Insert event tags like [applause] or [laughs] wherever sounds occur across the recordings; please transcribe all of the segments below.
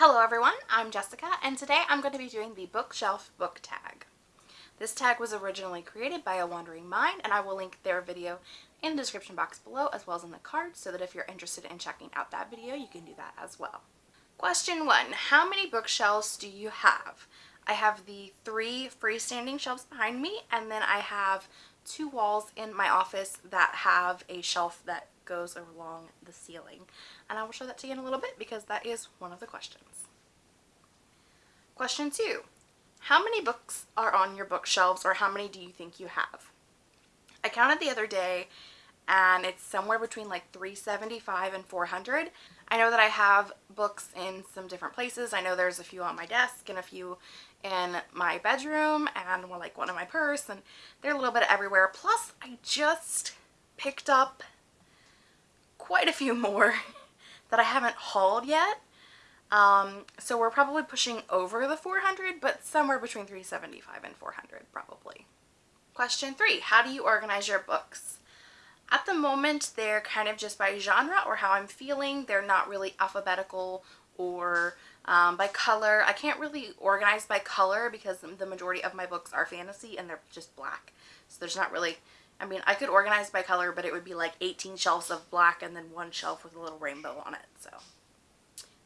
Hello everyone, I'm Jessica and today I'm going to be doing the bookshelf book tag. This tag was originally created by A Wandering Mind and I will link their video in the description box below as well as in the card so that if you're interested in checking out that video you can do that as well. Question 1. How many bookshelves do you have? I have the three freestanding shelves behind me and then I have two walls in my office that have a shelf that goes along the ceiling. And I will show that to you in a little bit because that is one of the questions. Question two, how many books are on your bookshelves or how many do you think you have? I counted the other day and it's somewhere between like 375 and 400. I know that I have books in some different places. I know there's a few on my desk and a few in my bedroom and one like one in my purse and they're a little bit everywhere. Plus I just picked up quite a few more [laughs] that I haven't hauled yet. Um, so we're probably pushing over the 400, but somewhere between 375 and 400 probably. Question three, how do you organize your books? At the moment, they're kind of just by genre or how I'm feeling. They're not really alphabetical or um, by color. I can't really organize by color because the majority of my books are fantasy and they're just black. So there's not really, I mean, I could organize by color, but it would be like 18 shelves of black and then one shelf with a little rainbow on it. So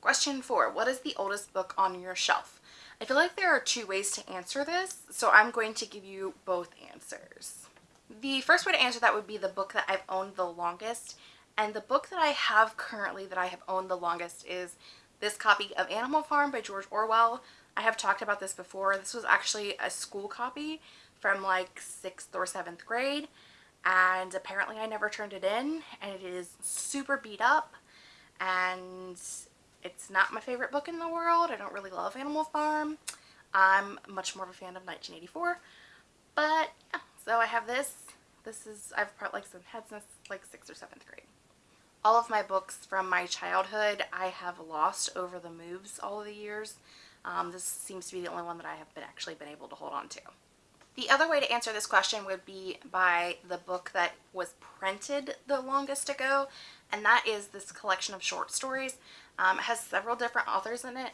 Question four, what is the oldest book on your shelf? I feel like there are two ways to answer this, so I'm going to give you both answers. The first way to answer that would be the book that I've owned the longest, and the book that I have currently that I have owned the longest is this copy of Animal Farm by George Orwell. I have talked about this before. This was actually a school copy from like 6th or 7th grade, and apparently I never turned it in, and it is super beat up, and it's not my favorite book in the world. I don't really love Animal Farm. I'm much more of a fan of 1984. But, yeah, so I have this. This is, I've probably like had since like 6th or 7th grade. All of my books from my childhood I have lost over the moves all of the years. Um, this seems to be the only one that I have been actually been able to hold on to. The other way to answer this question would be by the book that was printed the longest ago, and that is this collection of short stories. Um, it has several different authors in it.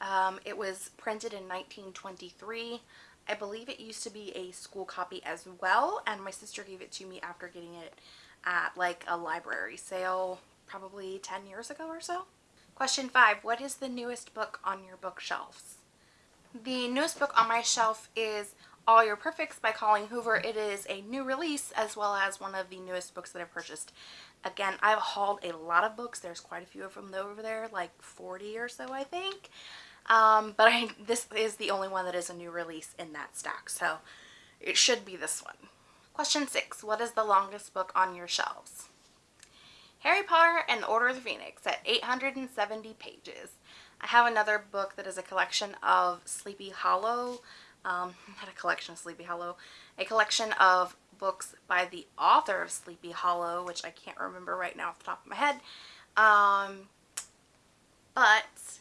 Um, it was printed in 1923. I believe it used to be a school copy as well, and my sister gave it to me after getting it at like a library sale probably 10 years ago or so. Question 5. What is the newest book on your bookshelves? The newest book on my shelf is all Your Perfects by Colleen Hoover. It is a new release as well as one of the newest books that I've purchased. Again, I've hauled a lot of books. There's quite a few of them over there, like 40 or so I think. Um, but I, this is the only one that is a new release in that stack, so it should be this one. Question 6. What is the longest book on your shelves? Harry Potter and the Order of the Phoenix at 870 pages. I have another book that is a collection of Sleepy Hollow um, [laughs] not a collection of Sleepy Hollow, a collection of books by the author of Sleepy Hollow, which I can't remember right now off the top of my head. Um, but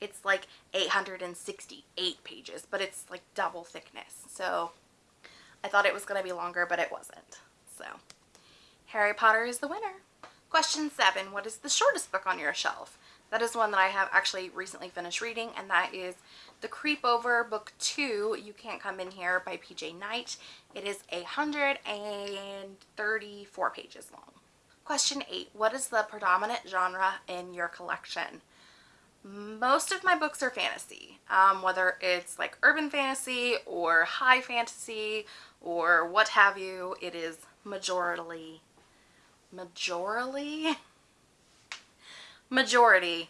it's like 868 pages, but it's like double thickness. So I thought it was going to be longer, but it wasn't. So Harry Potter is the winner. Question seven, what is the shortest book on your shelf? That is one that I have actually recently finished reading, and that is The Creepover Book 2, You Can't Come In Here by PJ Night. It is 134 pages long. Question 8. What is the predominant genre in your collection? Most of my books are fantasy, um, whether it's like urban fantasy or high fantasy or what have you, it is majorly, majorly, [laughs] majority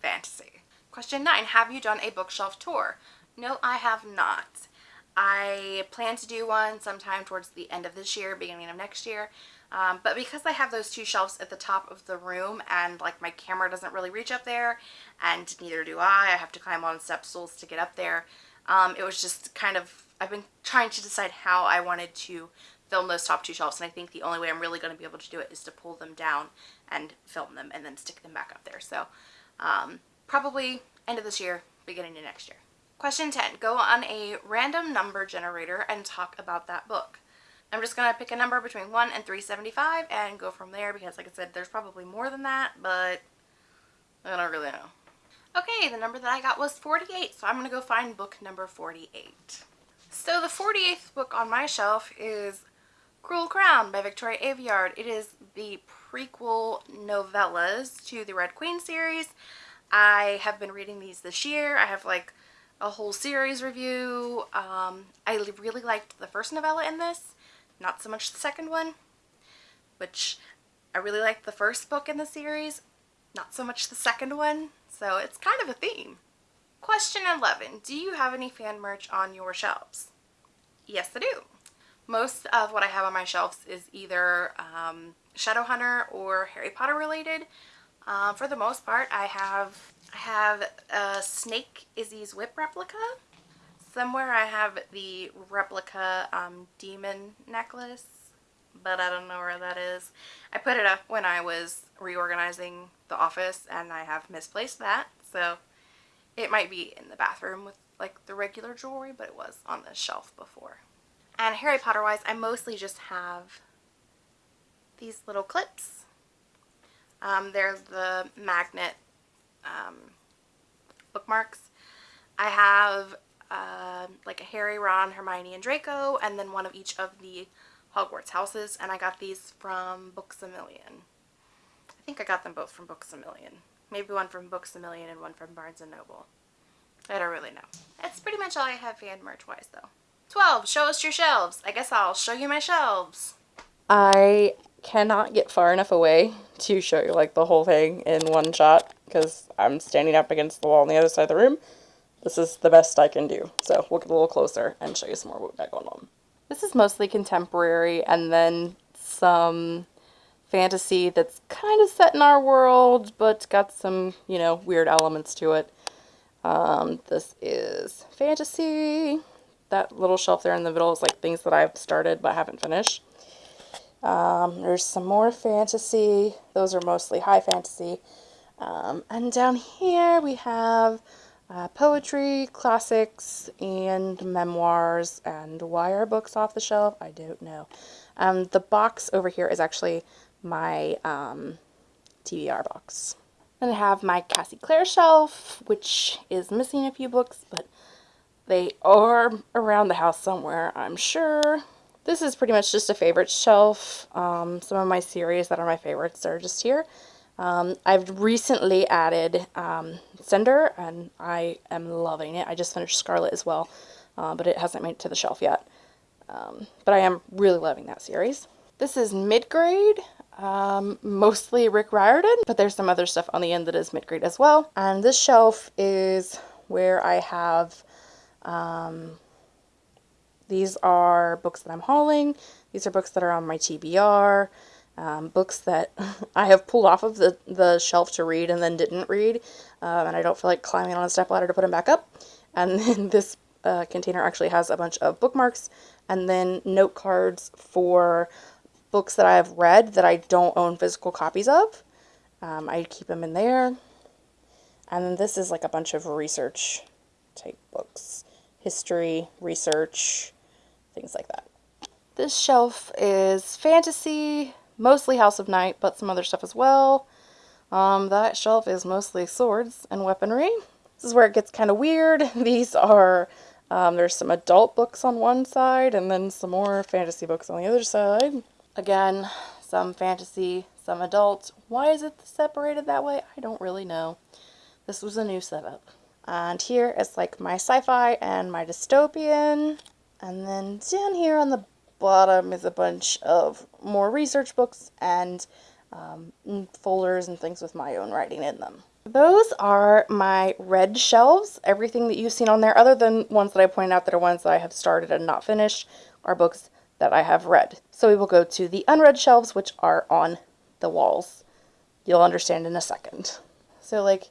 fantasy. Question 9. Have you done a bookshelf tour? No, I have not. I plan to do one sometime towards the end of this year, beginning of next year. Um, but because I have those two shelves at the top of the room and like my camera doesn't really reach up there and neither do I, I have to climb on step stools to get up there. Um, it was just kind of, I've been trying to decide how I wanted to film those top two shelves and I think the only way I'm really going to be able to do it is to pull them down and film them and then stick them back up there. So um, probably end of this year, beginning of next year. Question 10. Go on a random number generator and talk about that book. I'm just going to pick a number between 1 and 375 and go from there because like I said, there's probably more than that, but I don't really know. Okay, the number that I got was 48, so I'm going to go find book number 48. So the 48th book on my shelf is Cruel Crown by Victoria Aveyard. It is the prequel novellas to the Red Queen series. I have been reading these this year. I have like a whole series review. Um, I really liked the first novella in this, not so much the second one, which I really liked the first book in the series, not so much the second one, so it's kind of a theme. Question 11. Do you have any fan merch on your shelves? Yes, I do. Most of what I have on my shelves is either um, Shadowhunter or Harry Potter related. Uh, for the most part, I have I have a Snake Izzy's Whip replica. Somewhere I have the replica um, demon necklace, but I don't know where that is. I put it up when I was reorganizing the office and I have misplaced that, so it might be in the bathroom with like the regular jewelry, but it was on the shelf before. And Harry Potter wise, I mostly just have these little clips. Um, they're the magnet um, bookmarks. I have uh, like a Harry, Ron, Hermione, and Draco, and then one of each of the Hogwarts houses, and I got these from Books A Million. I think I got them both from Books A Million. Maybe one from Books A Million and one from Barnes & Noble. I don't really know. That's pretty much all I have fan merch-wise, though. 12. Show us your shelves. I guess I'll show you my shelves. I cannot get far enough away to show you like the whole thing in one shot because I'm standing up against the wall on the other side of the room. This is the best I can do. So we'll get a little closer and show you some more what we got going on. This is mostly contemporary and then some fantasy that's kind of set in our world but got some, you know, weird elements to it. Um, this is fantasy. That little shelf there in the middle is like things that I've started but haven't finished. Um, there's some more fantasy. Those are mostly high fantasy. Um, and down here we have uh, poetry, classics, and memoirs. And why are books off the shelf? I don't know. Um, the box over here is actually my um, TBR box. Then I have my Cassie Clare shelf, which is missing a few books, but they are around the house somewhere, I'm sure. This is pretty much just a favorite shelf. Um, some of my series that are my favorites are just here. Um, I've recently added um, Cinder, and I am loving it. I just finished Scarlet as well, uh, but it hasn't made it to the shelf yet. Um, but I am really loving that series. This is mid-grade, um, mostly Rick Riordan, but there's some other stuff on the end that is mid-grade as well. And this shelf is where I have um, these are books that I'm hauling. These are books that are on my TBR. Um, books that [laughs] I have pulled off of the, the shelf to read and then didn't read. Um, and I don't feel like climbing on a step ladder to put them back up. And [laughs] then this uh, container actually has a bunch of bookmarks and then note cards for books that I have read that I don't own physical copies of. Um, I keep them in there. And then this is like a bunch of research type books. History, research, things like that. This shelf is fantasy, mostly House of Night, but some other stuff as well. Um, that shelf is mostly swords and weaponry. This is where it gets kind of weird. [laughs] These are, um, there's some adult books on one side and then some more fantasy books on the other side. Again, some fantasy, some adult. Why is it separated that way? I don't really know. This was a new setup. And here is like my sci-fi and my dystopian. And then down here on the bottom is a bunch of more research books and um, folders and things with my own writing in them. Those are my read shelves. Everything that you've seen on there, other than ones that I pointed out that are ones that I have started and not finished, are books that I have read. So we will go to the unread shelves, which are on the walls. You'll understand in a second. So like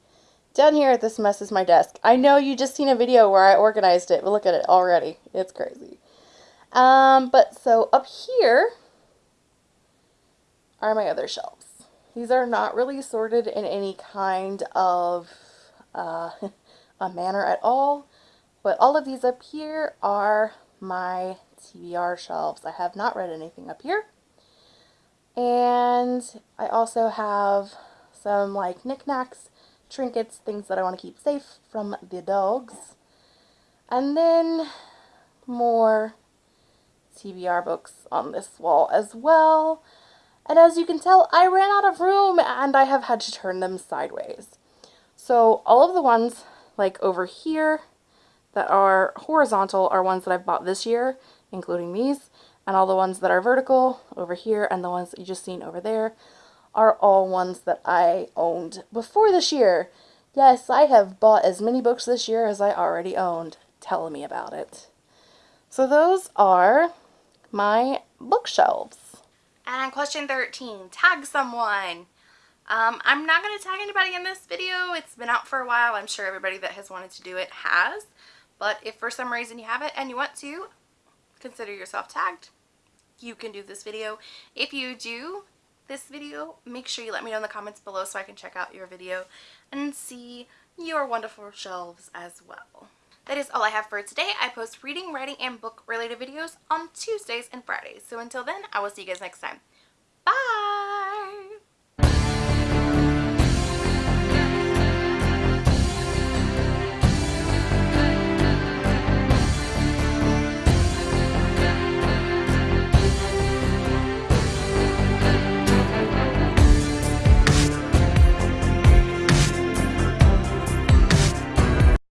down here, this mess is my desk. I know you just seen a video where I organized it, but look at it already. It's crazy. Um, but so up here are my other shelves. These are not really sorted in any kind of uh, [laughs] a manner at all, but all of these up here are my TBR shelves. I have not read anything up here. And I also have some like knickknacks trinkets, things that I want to keep safe from the dogs. And then more TBR books on this wall as well. And as you can tell, I ran out of room and I have had to turn them sideways. So all of the ones like over here that are horizontal are ones that I've bought this year, including these. And all the ones that are vertical over here and the ones that you just seen over there are all ones that I owned before this year. Yes, I have bought as many books this year as I already owned. Tell me about it. So those are my bookshelves. And question 13, tag someone. Um, I'm not going to tag anybody in this video. It's been out for a while. I'm sure everybody that has wanted to do it has. But if for some reason you have it and you want to, consider yourself tagged. You can do this video. If you do this video, make sure you let me know in the comments below so I can check out your video and see your wonderful shelves as well. That is all I have for today. I post reading, writing, and book related videos on Tuesdays and Fridays. So until then, I will see you guys next time. Bye!